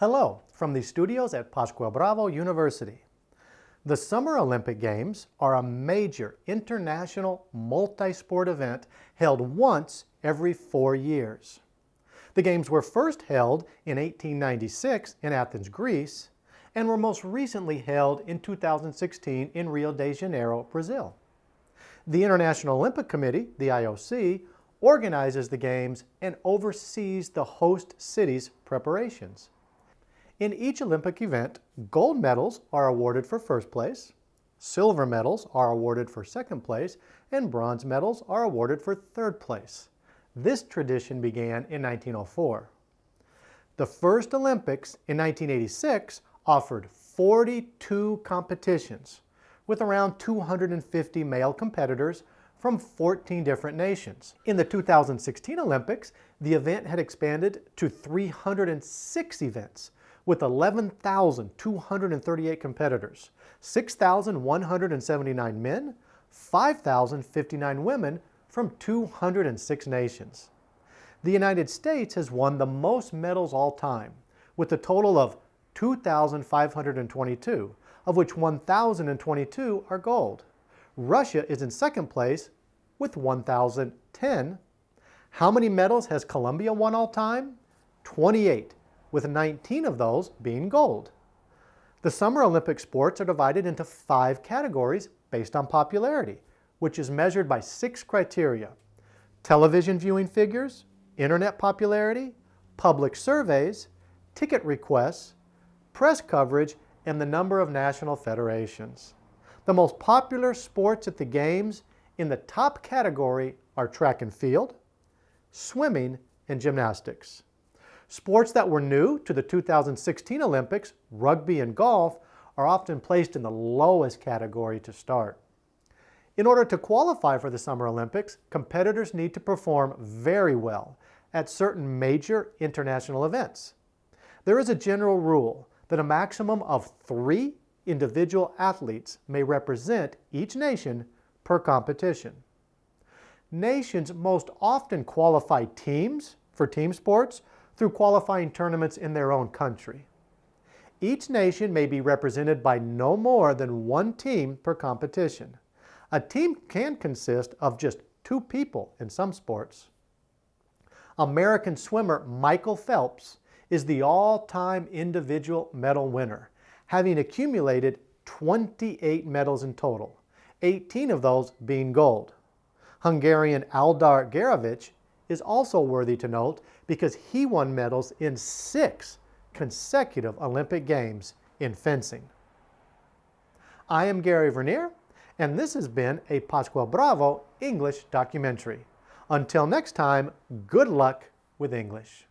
Hello from the studios at Pascual Bravo University. The Summer Olympic Games are a major international multi-sport event held once every four years. The Games were first held in 1896 in Athens, Greece, and were most recently held in 2016 in Rio de Janeiro, Brazil. The International Olympic Committee, the IOC, organizes the Games and oversees the host city's preparations. In each Olympic event, gold medals are awarded for first place, silver medals are awarded for second place, and bronze medals are awarded for third place. This tradition began in 1904. The first Olympics in 1986 offered 42 competitions with around 250 male competitors from 14 different nations. In the 2016 Olympics, the event had expanded to 306 events with 11,238 competitors, 6,179 men, 5,059 women from 206 nations. The United States has won the most medals all time, with a total of 2,522, of which 1,022 are gold. Russia is in second place with 1,010. How many medals has Colombia won all time? 28, with 19 of those being gold. The Summer Olympic sports are divided into five categories based on popularity, which is measured by six criteria. Television viewing figures, internet popularity, public surveys, ticket requests, press coverage, and the number of national federations. The most popular sports at the Games in the top category are track and field, swimming, and gymnastics. Sports that were new to the 2016 Olympics, rugby and golf, are often placed in the lowest category to start. In order to qualify for the Summer Olympics, competitors need to perform very well at certain major international events. There is a general rule that a maximum of three individual athletes may represent each nation per competition. Nations most often qualify teams for team sports through qualifying tournaments in their own country. Each nation may be represented by no more than one team per competition. A team can consist of just two people in some sports. American swimmer Michael Phelps is the all-time individual medal winner, having accumulated 28 medals in total, 18 of those being gold. Hungarian Aladar Gerevich is also worthy to note because he won medals in six consecutive Olympic Games in fencing. I am Gary Vernier, and this has been a Pascual Bravo English documentary. Until next time, good luck with English.